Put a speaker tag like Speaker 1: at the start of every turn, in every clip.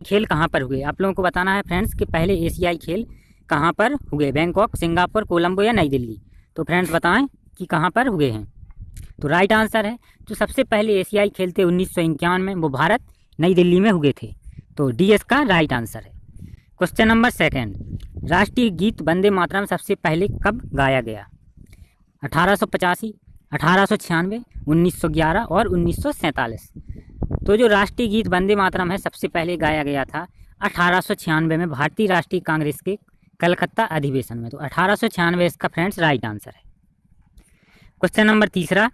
Speaker 1: खेल कहाँ पर हुए? आप लोगों को बताना है फ्रेंड्स कि पहले एशियाई खेल कहाँ पर हुए? बैंकॉक, सिंगापुर, कोलंबो या नई दिल्ली? तो फ्रेंड्स बताएँ कि कहाँ पर हुए हैं। तो राइट आंसर है, जो सबसे पहले एशियाई खेल थे उन्नीस में, वो भारत, नई दिल्ली में हुए थे। तो डी एस का राइट आंसर है। क्वेश्चन नंबर सेकेंड, राष्ट्रीय गीत वंदे मातरम सबसे पहले कब गाया गया? अठारह सौ पचासी, अठारह सौ छियानवे, उन्नीस सौ ग्यारह और उन्नीस सौ सैंतालीस। तो जो राष्ट्रीय गीत वंदे मातरम है, सबसे पहले गाया गया था अठारह में भारतीय राष्ट्रीय कांग्रेस के कलकत्ता अधिवेशन में। तो अठारह इसका फ्रेंड्स राइट आंसर है। क्वेश्चन नंबर तीसरा,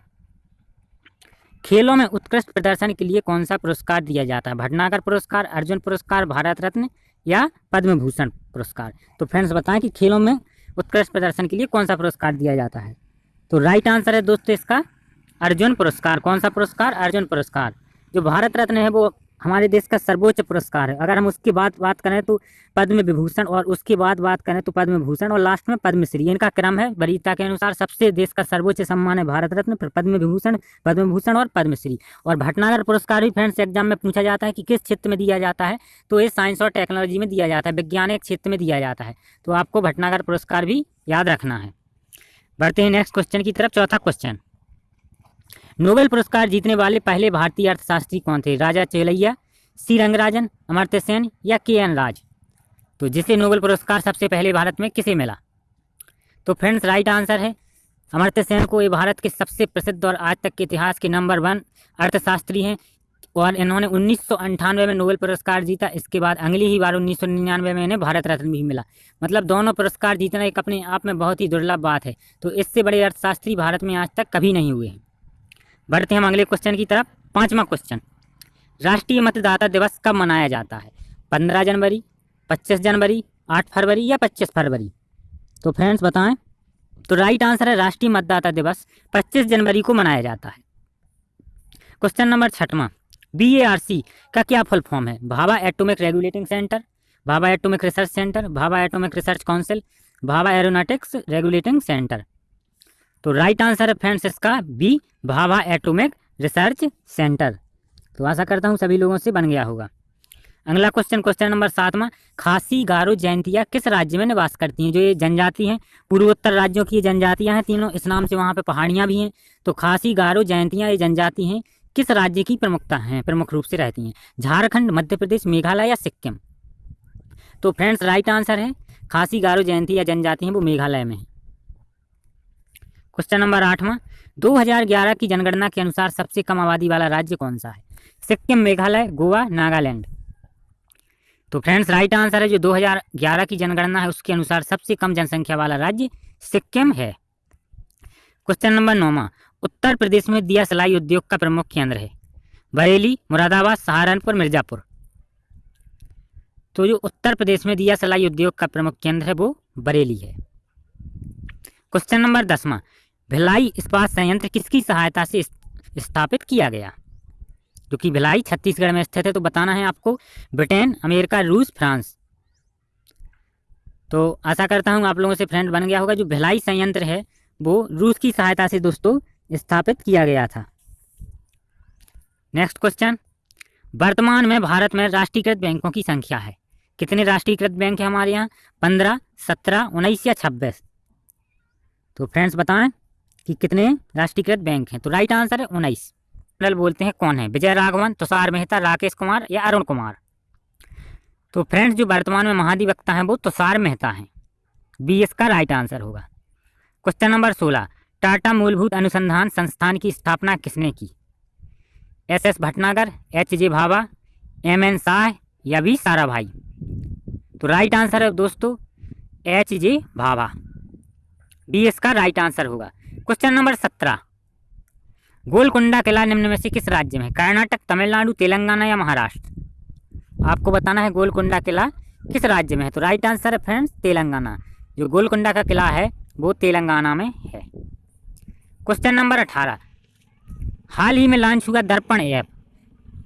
Speaker 1: खेलों में उत्कृष्ट प्रदर्शन के लिए कौन सा पुरस्कार दिया जाता है? भटनागर पुरस्कार, अर्जुन पुरस्कार, भारत रत्न या पद्म भूषण पुरस्कार? तो फ्रेंड्स बताएँ कि खेलों में उत्कृष्ट प्रदर्शन के लिए कौन सा पुरस्कार दिया जाता है? तो राइट आंसर है दोस्तों इसका, अर्जुन पुरस्कार। कौन सा पुरस्कार? अर्जुन पुरस्कार। जो भारत रत्न है वो हमारे देश का सर्वोच्च पुरस्कार है। अगर हम उसकी बात बात करें तो पद्म विभूषण और उसके बाद बात करें तो पद्म भूषण और लास्ट में पद्मश्री, इनका क्रम है वरीयता के अनुसार सबसे देश का सर्वोच्च सम्मान है भारत रत्न, फिर पद्म विभूषण पद्म भूषण और पद्मश्री। और भटनागर पुरस्कार भी फ्रेंड्स एग्ज़ाम में पूछा जाता है कि किस क्षेत्र में दिया जाता है तो ये साइंस और टेक्नोलॉजी में दिया जाता है, वैज्ञानिक क्षेत्र में दिया जाता है। तो आपको भटनागर पुरस्कार भी याद रखना है। बढ़ते हैं नेक्स्ट क्वेश्चन की तरफ़, चौथा क्वेश्चन नोबेल पुरस्कार जीतने वाले पहले भारतीय अर्थशास्त्री कौन थे? राजा चेलैया, सी. रंगराजन अमर्त्य सेन या के. एन. राज? तो जिसे नोबेल पुरस्कार सबसे पहले भारत में किसे मिला? तो फ्रेंड्स, राइट आंसर है अमर्त्य सेन को। ये भारत के सबसे प्रसिद्ध और आज तक के इतिहास के नंबर वन अर्थशास्त्री हैं और इन्होंने उन्नीस में नोबेल पुरस्कार जीता। इसके बाद अगली ही बार उन्नीस सौ निन्यानवे में इन्हें भारत रत्न भी मिला। मतलब दोनों पुरस्कार जीतना एक अपने आप में बहुत ही दुर्लभ बात है। तो इससे बड़े अर्थशास्त्री भारत में आज तक कभी नहीं हुए हैं। बढ़ते हैं हम अगले क्वेश्चन की तरफ़। पांचवा क्वेश्चन राष्ट्रीय मतदाता दिवस कब मनाया जाता है? पंद्रह जनवरी, पच्चीस जनवरी, आठ फरवरी या पच्चीस फरवरी? तो फ्रेंड्स बताएँ तो राइट आंसर है राष्ट्रीय मतदाता दिवस पच्चीस जनवरी को मनाया जाता है। क्वेश्चन नंबर छठवां। बी का क्या फुल फॉर्म है? Bhabha atomic regulating centre Bhabha atomic research centre Bhabha atomic research council Bhabha aeronautics regulating centre तो राइट आंसर है फ्रेंड्स इसका B Bhabha atomic research centre तो आशा करता हूँ सभी लोगों से बन गया होगा। अगला क्वेश्चन क्वेश्चन नंबर सातवां खासी गारो जयंतिया किस राज्य में निवास करती हैं? जो ये जनजाति हैं, पूर्वोत्तर राज्यों की ये जनजातियाँ हैं, तीनों इस नाम से वहाँ पे पहाड़ियाँ भी हैं। तो खासी गारो जयंतियाँ ये जनजाति हैं, किस राज्य की प्रमुखता हैं, प्रमुख रूप से रहती हैं? झारखंड, मध्य प्रदेश, मेघालय या सिक्किम? तो फ्रेंड्स राइट आंसर है, खासी गारो जयंती या जनजाति हैं वो मेघालय में है। क्वेश्चन नंबर आठवां 2011 की जनगणना के अनुसार सबसे कम आबादी वाला राज्य कौन सा है? सिक्किम, मेघालय, गोवा, नागालैंड। तो फ्रेंड्स राइट आंसर है जो 2011 की जनगणना है, उसके अनुसार सबसे कम जनसंख्या वाला राज्य सिक्किम है। क्वेश्चन नंबर नौवा उत्तर प्रदेश में दिया सिलाई उद्योग का प्रमुख केंद्र है, बरेली, मुरादाबाद, सहारनपुर, मिर्जापुर। तो जो उत्तर प्रदेश में दिया सिलाई उद्योग का प्रमुख केंद्र है, वो बरेली है। क्वेश्चन नंबर दसवां भिलाई इस्पात संयंत्र किसकी सहायता से स्थापित किया गया? जो कि भिलाई छत्तीसगढ़ में स्थित है तो बताना है आपको। ब्रिटेन, अमेरिका, रूस, फ्रांस। तो आशा करता हूँ आप लोगों से फ्रेंड बन गया होगा, जो भिलाई संयंत्र है, वो रूस की सहायता से दोस्तों स्थापित किया गया था। नेक्स्ट क्वेश्चन वर्तमान में भारत में राष्ट्रीयकृत बैंकों की संख्या है। कितने राष्ट्रीयकृत बैंक है हमारे यहाँ? पंद्रह, सत्रह, उन्नीस या छब्बीस? तो फ्रेंड्स बताएँ। कि कितने राष्ट्रीयकृत बैंक हैं? तो राइट आंसर है उन्नीस। बोलते हैं कौन है? विजय राघवन, तुषार मेहता, राकेश कुमार या अरुण कुमार? तो फ्रेंड्स जो वर्तमान में महाधिवक्ता हैं वो तुषार मेहता हैं। बी एस का राइट आंसर होगा। क्वेश्चन नंबर सोलह। टाटा मूलभूत अनुसंधान संस्थान की स्थापना किसने की? S S Bhatnagar, H J Bhabha, M N Shah या भी सारा भाई तो राइट आंसर है दोस्तों, एच जे भाभा। बी एस का राइट आंसर होगा। क्वेश्चन नंबर सत्रह. गोलकुंडा किला निम्न में से किस राज्य में कर्नाटक, तमिलनाडु, तेलंगाना या महाराष्ट्र? आपको बताना है गोलकुंडा किला किस राज्य में है? तो राइट आंसर है फ्रेंड्स तेलंगाना। जो गोलकुंडा का किला है, वो तेलंगाना में है। क्वेश्चन नंबर अठारह. हाल ही में लॉन्च हुआ दर्पण ऐप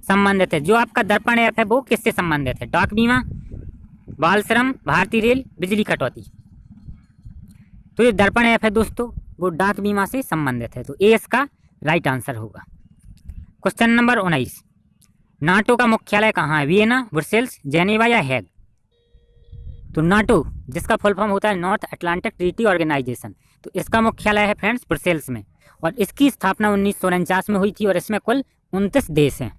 Speaker 1: संबंधित है। जो आपका दर्पण ऐप है, वो किससे संबंधित है? डाक बीमा बाल श्रम भारतीय रेल, बिजली कटौती। तो ये दर्पण ऐप है दोस्तों। वो डाक बीमा से संबंधित है तो ए का राइट आंसर होगा। क्वेश्चन नंबर उन्नीस। नाटो का मुख्यालय कहाँ है? वियना, ब्रुसेल्स, जेनेवा या हैग? तो नाटो, जिसका फुल फॉर्म होता है नॉर्थ अटलांटिक ट्रीटी ऑर्गेनाइजेशन तो इसका मुख्यालय है फ्रेंड्स ब्रुसेल्स में, और इसकी स्थापना उन्नीस सौ उनचास में हुई थी, और इसमें कुल उनतीस देश हैं।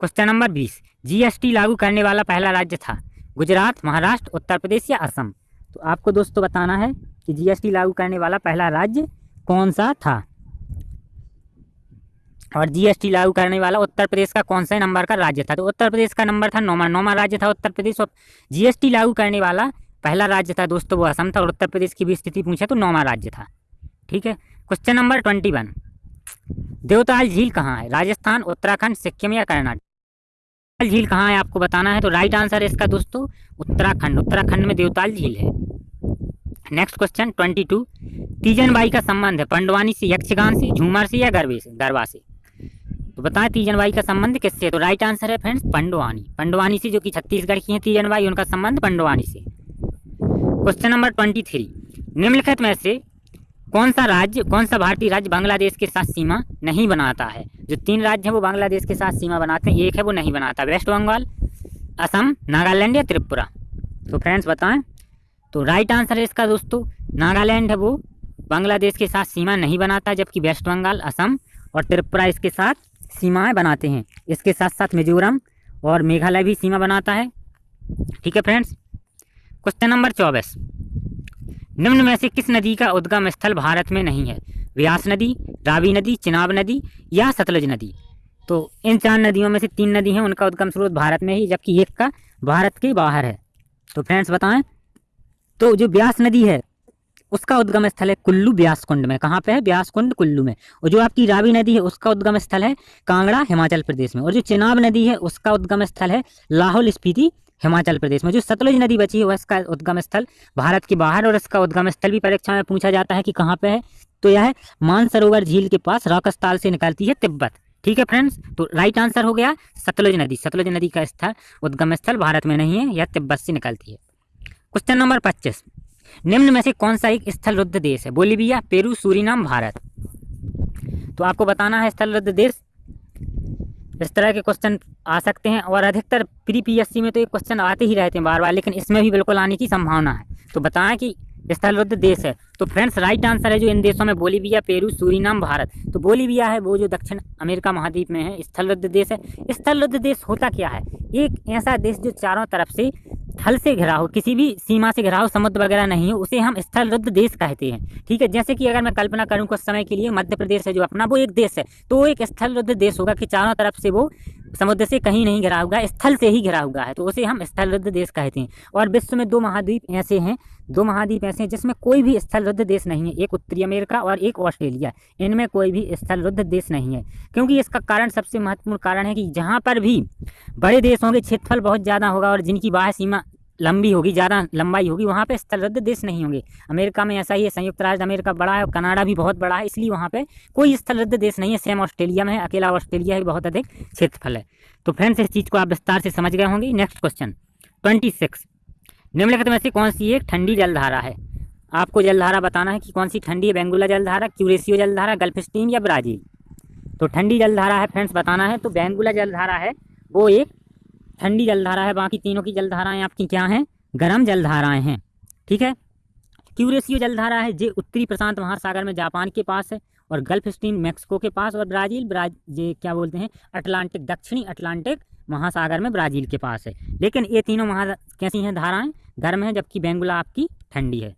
Speaker 1: क्वेश्चन नंबर बीस। जीएसटी लागू करने वाला पहला राज्य था, गुजरात, महाराष्ट्र, उत्तर प्रदेश या असम? तो आपको दोस्तों बताना है कि जीएसटी लागू करने वाला पहला राज्य कौन सा था? और जीएसटी लागू करने वाला उत्तर प्रदेश का कौन से नंबर का राज्य था? तो उत्तर प्रदेश का नंबर था नौमा नौमा राज्य था उत्तर प्रदेश। और जीएसटी लागू करने वाला पहला राज्य था दोस्तों वो असम था और उत्तर प्रदेश की भी स्थिति पूछे तो नौमा राज्य था। ठीक है? Question number twenty one Devtal झील कहाँ है? राजस्थान, उत्तराखंड, सिक्किम या कर्नाटक? झील कहाँ है आपको बताना है? तो राइट आंसर है इसका दोस्तों, उत्तराखंड। उत्तराखंड में देवताल झील है। Next question twenty two Teejan Bai का संबंध है, पंडवानी से, यक्षगान से, झूमर से या गरबे से, गरबा से? तो बताएँ तीजनबाई का संबंध किससे तो राइट आंसर है फ्रेंड्स पंडवानी। पंडवानी से, जो कि छत्तीसगढ़ की है तीजनबाई, उनका संबंध पंडवानी से। क्वेश्चन नंबर ट्वेंटी थ्री निम्नलिखित में से कौन सा राज्य, कौन सा भारतीय राज्य बांग्लादेश के साथ सीमा नहीं बनाता है? जो तीन राज्य हैं, वो बांग्लादेश के साथ सीमा बनाते हैं। एक है, वो नहीं बनाता। वेस्ट बंगाल, असम, नागालैंड या त्रिपुरा। तो फ्रेंड्स बताएँ तो राइट आंसर है इसका दोस्तों। नागालैंड है वो, बांग्लादेश के साथ सीमा नहीं बनाता, जबकि वेस्ट बंगाल, असम और त्रिपुरा इसके साथ सीमाएँ बनाते हैं। इसके साथ साथ मिजोरम और मेघालय भी सीमा बनाता है। ठीक है फ्रेंड्स? क्वेश्चन नंबर चौबीस। निम्न में से किस नदी का उद्गम स्थल भारत में नहीं है? व्यास नदी, रावी नदी, चिनाब नदी या सतलज नदी। तो इन चार नदियों में से तीन नदी हैं, उनका उद्गम स्रोत भारत में ही, जबकि एक का भारत के बाहर है। तो फ्रेंड्स बताएँ तो जो ब्यास नदी है, उसका उद्गम स्थल है कुल्लू ब्यास कुंड में। कहाँ पे है? ब्यास कुंड कुल्लू में। और जो आपकी रावी नदी है, उसका उद्गम स्थल है कांगड़ा, हिमाचल प्रदेश में। और जो चिनाब नदी है, उसका उद्गम स्थल है लाहौल स्पीति, हिमाचल प्रदेश में। जो सतलुज नदी बची है उसका उद्गम स्थल भारत के बाहर और इसका उद्गम स्थल भी परीक्षा में पूछा जाता है कि कहाँ पे है। तो यह मानसरोवर झील के पास राकस्ताल से निकलती है तिब्बत। ठीक है फ्रेंड्स तो राइट आंसर हो गया सतलुज नदी। सतलुज नदी का स्थल, उद्गम स्थल भारत में नहीं है, यह तिब्बत से निकलती है। क्वेश्चन नंबर पच्चीस। निम्न में से कौन सा एक स्थल रुद्ध देश है? Bolivia, Peru, Suriname, Bharat. तो आपको बताना है स्थल रुद्ध देश। इस तरह के क्वेश्चन आ सकते हैं और अधिकतर प्री पी में तो ये क्वेश्चन आते ही रहते हैं बार बार, लेकिन इसमें भी बिल्कुल आने की संभावना है। तो बताएँ कि स्थलरुद्ध देश है। तो फ्रेंड्स राइट आंसर है जो इन देशों में बोलीविया पेरू, सूरीनाम, भारत। तो बोलीविया है, वो जो दक्षिण अमेरिका महाद्वीप में है स्थलरुद्ध देश है। स्थलरुद्ध देश होता क्या है? एक ऐसा देश जो चारों तरफ़ से थल से घिरा हो, किसी भी सीमा से घिरा हो, समुद्र वगैरह नहीं हो, उसे हम स्थल रुद्ध देश कहते हैं। ठीक है, जैसे कि अगर मैं कल्पना करूँ कुछ समय के लिए, मध्य प्रदेश है जो अपना, वो एक देश है। तो वो एक स्थल रुद्ध देश होगा कि चारों तरफ़ से वो समुद्र से कहीं नहीं घिरा हुआ, स्थल से ही घिरा हुआ है तो उसे हम स्थल रुद्ध देश कहते हैं। और विश्व में दो महाद्वीप ऐसे हैं, दो महाद्वीप ऐसे हैं जिसमें कोई भी स्थल रुद्ध देश नहीं है, एक उत्तरी अमेरिका और एक ऑस्ट्रेलिया। इनमें कोई भी स्थल रुद्ध देश नहीं है, क्योंकि इसका कारण सबसे महत्वपूर्ण कारण है कि जहाँ पर भी बड़े देश होंगे, क्षेत्रफल बहुत ज़्यादा होगा और जिनकी बाह्य सीमा लंबी होगी, ज़्यादा लंबाई होगी, वहाँ पे स्थलबद्ध देश नहीं होंगे। अमेरिका में ऐसा ही है, संयुक्त राज्य अमेरिका बड़ा है और कनाडा भी बहुत बड़ा है, इसलिए वहाँ पे कोई स्थलबद्ध देश नहीं है, सेम ऑस्ट्रेलिया में है, अकेला ऑस्ट्रेलिया ही बहुत अधिक क्षेत्रफल है। तो फ्रेंड्स, इस चीज़ को आप विस्तार से समझ गए होंगे। नेक्स्ट क्वेश्चन, ट्वेंटी सिक्स, निम्नलिखित में से कौन सी एक ठंडी जलधारा है? आपको जलधारा बताना है कि कौन सी ठंडी है? बेंगुला जलधारा क्यूरेसियो जलधारा, गल्फ स्ट्रीम या ब्राज़ील? तो ठंडी जलधारा है, फ्रेंड्स, बताना है तो बेंगुला जलधारा है, वो एक ठंडी जलधारा है, बाकी तीनों की जलधाराएँ आपकी क्या हैं? गर्म जलधाराएँ हैं। ठीक है? क्यूरेसियो जलधारा है, जे उत्तरी प्रशांत महासागर में जापान के पास है और गल्फ स्ट्रीम मैक्सिको के पास और ब्राज़ील, ब्राज ये क्या बोलते हैं? अटलांटिक, दक्षिणी अटलांटिक महासागर में ब्राज़ील के पास है। लेकिन ये तीनों महा कैसी हैं धाराएँ? गर्म हैं, जबकि बेंगुला आपकी ठंडी है।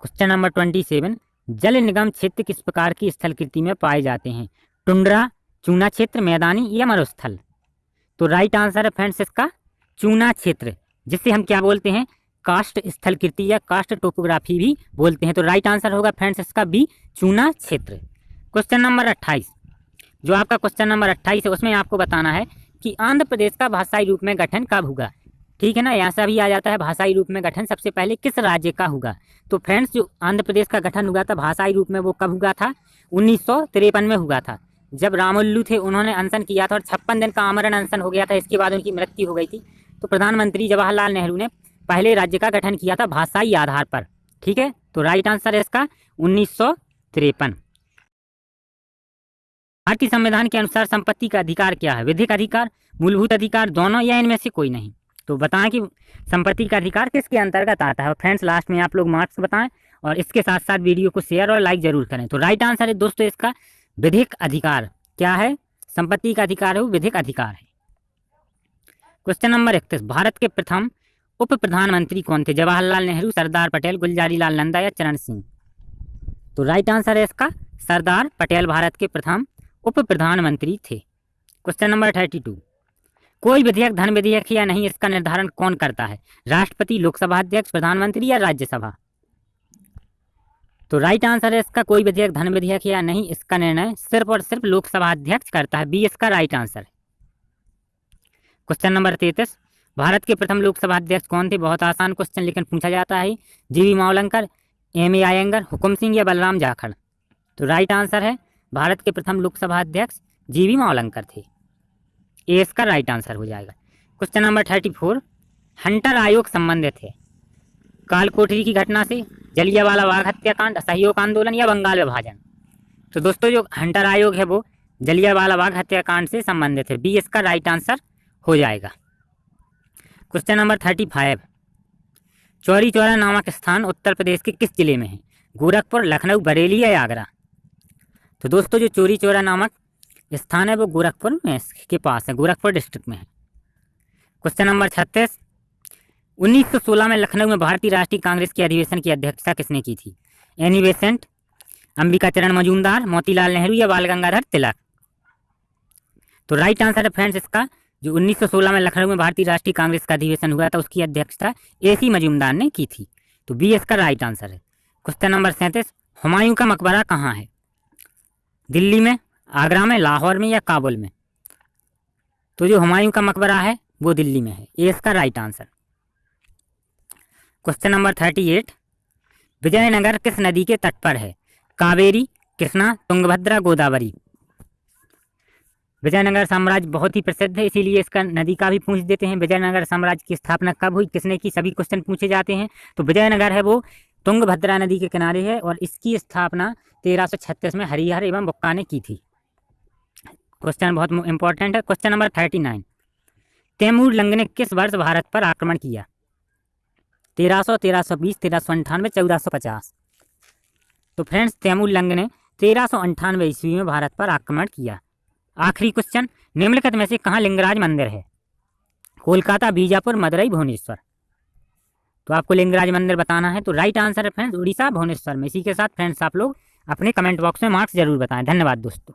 Speaker 1: क्वेश्चन नंबर ट्वेंटी सेवन, जल निगम क्षेत्र किस प्रकार की स्थलकृति में पाए जाते हैं? टुंड्रा चूना क्षेत्र मैदानी या मरुस्थल? तो राइट आंसर है फ्रेंड्स इसका, चूना क्षेत्र, जिसे हम क्या बोलते हैं? कास्ट स्थल कृति या कास्ट टोपोग्राफी भी बोलते हैं। तो राइट आंसर होगा फ्रेंड्स इसका बी चूना क्षेत्र। क्वेश्चन नंबर अट्ठाईस। जो आपका क्वेश्चन नंबर अट्ठाईस है, उसमें आपको बताना है कि आंध्र प्रदेश का भाषाई रूप में गठन कब होगा ठीक है ना? ऐसा भी आ जाता है, भाषाई रूप में गठन सबसे पहले किस राज्य का होगा तो फ्रेंड्स जो आंध्र प्रदेश का गठन हुआ था, भाषाई रूप में वो कब हुआ था? उन्नीस सौ तिरपन में हुआ था। जब रामुल्लू थे, उन्होंने अनशन किया था और छप्पन दिन का आमरण अनशन हो गया था, इसके बाद उनकी मृत्यु हो गई थी। तो प्रधानमंत्री जवाहरलाल नेहरू ने पहले राज्य का गठन किया था भाषाई आधार पर। ठीक है? तो राइट आंसर है इसका उन्नीस सौ तिरपन। भारतीय संविधान के अनुसार संपत्ति का अधिकार क्या है? विधिक अधिकार, मूलभूत अधिकार, दोनों या इनमें से कोई नहीं? तो बताएँ कि संपत्ति का अधिकार किसके अंतर्गत आता है। फ्रेंड्स लास्ट में आप लोग मार्क्स बताएँ और इसके साथ साथ वीडियो को शेयर और लाइक ज़रूर करें। तो राइट आंसर है दोस्तों इसका विधिक अधिकार। क्या है? संपत्ति का अधिकार है, विधिक अधिकार है। क्वेश्चन नंबर इकतीस। भारत के प्रथम उप प्रधानमंत्री कौन थे? जवाहरलाल नेहरू, सरदार पटेल गुलजारी लाल नंदा या चरण सिंह? तो राइट आंसर है इसका, सरदार पटेल भारत के प्रथम उप प्रधानमंत्री थे। क्वेश्चन नंबर थर्टी टू कोई विधेयक धन विधेयक या नहीं, इसका निर्धारण कौन करता है? राष्ट्रपति, लोकसभा अध्यक्ष, प्रधानमंत्री या राज्यसभा? तो राइट आंसर है, इसका कोई विधेयक धन विधेयक या नहीं, इसका निर्णय सिर्फ़ और सिर्फ़ लोकसभा अध्यक्ष करता है। बी इसका राइट आंसर है। क्वेश्चन नंबर तैतीस। भारत के प्रथम लोकसभा अध्यक्ष कौन थे? बहुत आसान क्वेश्चन लेकिन पूछा जाता है। G V Mavalankar M A Ayyangar Hukum Singh या बलराम जाखड़? तो राइट आंसर है, भारत के प्रथम लोकसभा अध्यक्ष जीवी मावलंकर थे। ए इसका राइट आंसर हो जाएगा। Question number thirty four Hunter आयोग संबंधित है। काल कोठरी की घटना से जलियावाला बाग हत्याकांड सहयोग आंदोलन या बंगाल विभाजन। तो दोस्तों, जो हंटर आयोग है वो जलियावाला बाग हत्याकांड से संबंधित है। बी, इसका राइट आंसर हो जाएगा। Question number thirty five Chauri Chaura नामक स्थान उत्तर प्रदेश के किस ज़िले में है? गोरखपुर, लखनऊ, बरेली या आगरा? तो दोस्तों, जो चोरी चौरा नामक स्थान है वो गोरखपुर में के पास है, गोरखपुर डिस्ट्रिक्ट में है। क्वेश्चन नंबर छत्तीस। 1916 में लखनऊ में भारतीय राष्ट्रीय कांग्रेस के अधिवेशन की अध्यक्षता किसने की थी? एनी बेसेंट, अंबिका चरण मजूमदार, मोतीलाल नेहरू या बाल गंगाधर तिलक? तो राइट आंसर है फ्रेंड्स इसका, जो 1916 में लखनऊ में भारतीय राष्ट्रीय कांग्रेस का अधिवेशन हुआ था, उसकी अध्यक्षता ए सी मजूमदार ने की थी। तो बी इसका राइट आंसर है। क्वेश्चन नंबर सैंतीस, हुमायूं का मकबरा कहाँ है? दिल्ली में, आगरा में, लाहौर में या काबुल में? तो जो हुमायूं का मकबरा है, वो दिल्ली में है। ए इसका right answer. Question number thirty eight Vijayanagara किस नदी के तट पर है? कावेरी, कृष्णा, तुंगभद्रा, गोदावरी। विजयनगर साम्राज्य बहुत ही प्रसिद्ध है, इसीलिए इसका नदी का भी पूछ देते हैं। विजयनगर साम्राज्य की स्थापना कब हुई? किसने की? सभी क्वेश्चन पूछे जाते हैं। तो विजयनगर है वो तुंगभद्रा नदी के किनारे है और इसकी स्थापना तेरह में हरिहर एवं बुक्का ने की थी। क्वेश्चन बहुत इंपॉर्टेंट है। Question number thirty nine Timur Lang ने किस वर्ष भारत पर आक्रमण किया? तेरह सौ तेरह सौ बीस, तेरह सौ अंठानवे, चौदह सौ पचास। तो फ्रेंड्स तैमूर लंग ने तेरह सौ अंठानवे ईस्वी में भारत पर आक्रमण किया। आखिरी क्वेश्चन निम्नलिखित में से कहाँ लिंगराज मंदिर है? कोलकाता, बीजापुर, मदुरई, भुवनेश्वर। तो आपको लिंगराज मंदिर बताना है तो राइट आंसर है फ्रेंड्स उड़ीसा, भुवनेश्वर में। इसी के साथ फ्रेंड्स आप लोग अपने कमेंट बॉक्स में मार्क्स ज़रूर बताएँ। धन्यवाद दोस्तों।